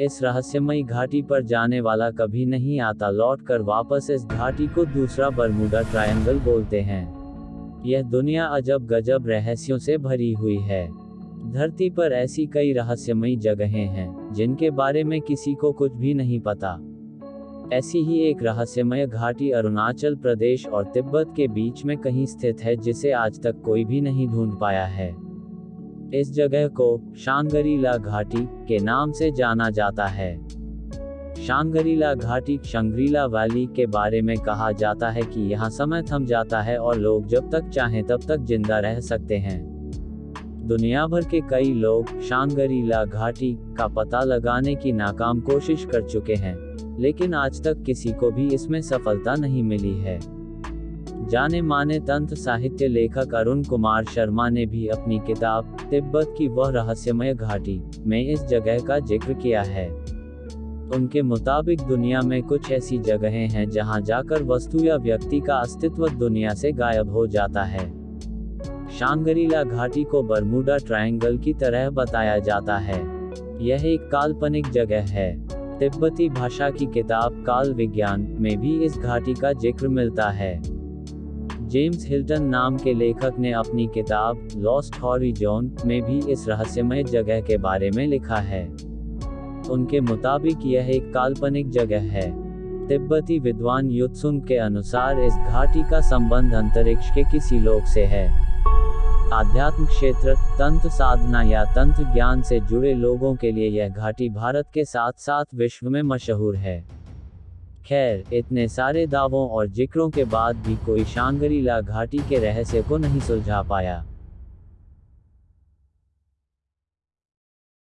इस रहस्यमयी घाटी पर जाने वाला कभी नहीं आता लौट कर वापस इस घाटी को दूसरा बरमुडा ट्रायंगल बोलते हैं। यह दुनिया अजब गजब रहस्यों से भरी हुई है। धरती पर ऐसी कई रहस्यमयी जगहें हैं, जिनके बारे में किसी को कुछ भी नहीं पता। ऐसी ही एक रहस्यमय घाटी अरुणाचल प्रदेश और तिब्बत के बीच में कहीं स्थित है, जिसे आज तक कोई भी नहीं ढूंढ पाया है। इस जगह को शांगरीला घाटी के नाम से जाना जाता है। शांगरीला घाटी शंग्रीला वैली के बारे में कहा जाता है कि यहाँ समय थम जाता है और लोग जब तक चाहें तब तक ज़िंदा रह सकते हैं। दुनिया भर के कई लोग शांगरीला घाटी का पता लगाने की नाकाम कोशिश कर चुके हैं, लेकिन आज तक किसी को भी इसमें सफलता नहीं मिली है। जाने माने तंत्र साहित्य लेखक अरुण कुमार शर्मा ने भी अपनी किताब, तिब्बत की वह रहस्यमय घाटी, में इस जगह का ज़िक्र किया है। उनके मुताबिक दुनिया में कुछ ऐसी जगहें हैं जहाँ जाकर वस्तु या व्यक्ति का अस्तित्व दुनिया से गायब हो जाता है। शांगरीला घाटी को बरमूडा ट्रायंगल की तरह बताया जाता है। यह एक काल्पनिक जगह है। तिब्बती भाषा की किताब काल विज्ञान में भी इस घाटी का ज़िक्र मिलता है। जेम्स हिल्टन नाम के लेखक ने अपनी किताब, लॉस्ट हॉरिजॉन, में भी इस रहस्यमय जगह के बारे में लिखा है। उनके मुताबिक यह एक काल्पनिक जगह है। तिब्बती विद्वान युत्सुंग के अनुसार इस घाटी का संबंध अंतरिक्ष के किसी लोक से है। आध्यात्म क्षेत्र, तंत्र साधना या तंत्र ज्ञान से जुड़े लोगों के लिए यह घाटी भारत के साथ साथ विश्व में मशहूर है। खैर, इतने सारे दावों और जिक्रों के बाद भी कोई शांगरीला घाटी के रहस्य को नहीं सुलझा पाया।